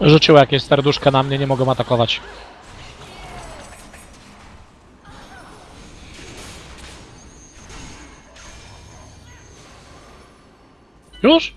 Rzuciło jakieś serduszka na mnie, nie mogą atakować. Już?